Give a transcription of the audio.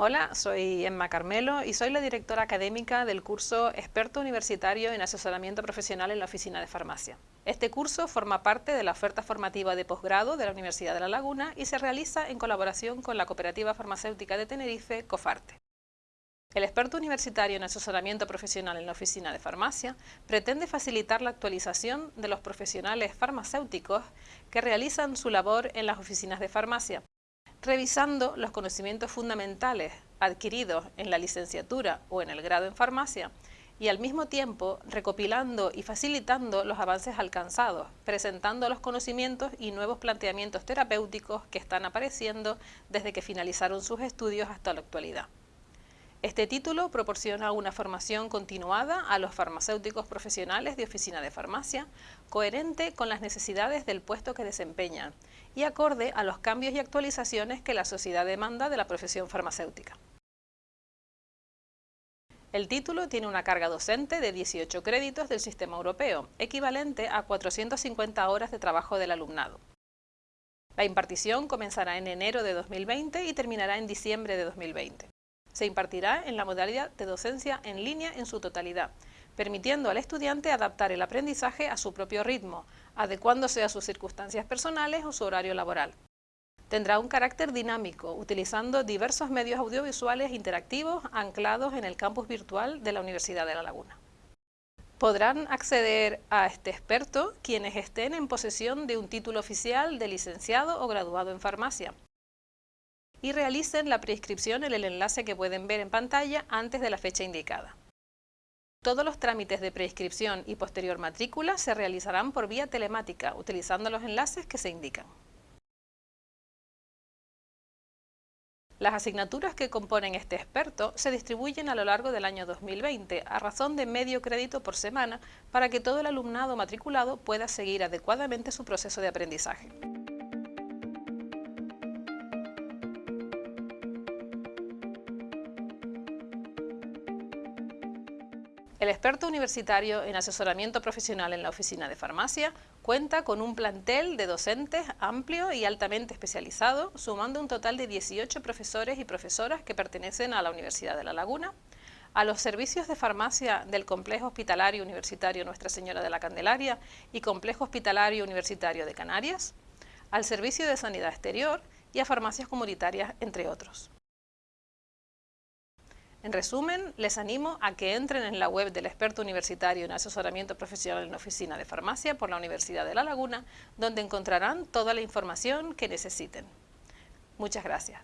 Hola, soy Emma Carmelo y soy la directora académica del curso Experto Universitario en Asesoramiento Profesional en la Oficina de Farmacia. Este curso forma parte de la oferta formativa de posgrado de la Universidad de La Laguna y se realiza en colaboración con la Cooperativa Farmacéutica de Tenerife, COFARTE. El experto universitario en asesoramiento profesional en la oficina de farmacia pretende facilitar la actualización de los profesionales farmacéuticos que realizan su labor en las oficinas de farmacia, revisando los conocimientos fundamentales adquiridos en la licenciatura o en el grado en farmacia y al mismo tiempo recopilando y facilitando los avances alcanzados, presentando los conocimientos y nuevos planteamientos terapéuticos que están apareciendo desde que finalizaron sus estudios hasta la actualidad. Este título proporciona una formación continuada a los farmacéuticos profesionales de oficina de farmacia, coherente con las necesidades del puesto que desempeñan y acorde a los cambios y actualizaciones que la sociedad demanda de la profesión farmacéutica. El título tiene una carga docente de 18 créditos del sistema europeo, equivalente a 450 horas de trabajo del alumnado. La impartición comenzará en enero de 2020 y terminará en diciembre de 2020 se impartirá en la modalidad de docencia en línea en su totalidad, permitiendo al estudiante adaptar el aprendizaje a su propio ritmo, adecuándose a sus circunstancias personales o su horario laboral. Tendrá un carácter dinámico, utilizando diversos medios audiovisuales interactivos anclados en el campus virtual de la Universidad de La Laguna. Podrán acceder a este experto quienes estén en posesión de un título oficial de licenciado o graduado en farmacia, y realicen la prescripción en el enlace que pueden ver en pantalla antes de la fecha indicada. Todos los trámites de prescripción y posterior matrícula se realizarán por vía telemática, utilizando los enlaces que se indican. Las asignaturas que componen este experto se distribuyen a lo largo del año 2020 a razón de medio crédito por semana para que todo el alumnado matriculado pueda seguir adecuadamente su proceso de aprendizaje. El experto universitario en asesoramiento profesional en la oficina de farmacia cuenta con un plantel de docentes amplio y altamente especializado, sumando un total de 18 profesores y profesoras que pertenecen a la Universidad de La Laguna, a los servicios de farmacia del Complejo Hospitalario Universitario Nuestra Señora de la Candelaria y Complejo Hospitalario Universitario de Canarias, al Servicio de Sanidad Exterior y a farmacias comunitarias, entre otros. En resumen, les animo a que entren en la web del experto universitario en asesoramiento profesional en oficina de farmacia por la Universidad de La Laguna, donde encontrarán toda la información que necesiten. Muchas gracias.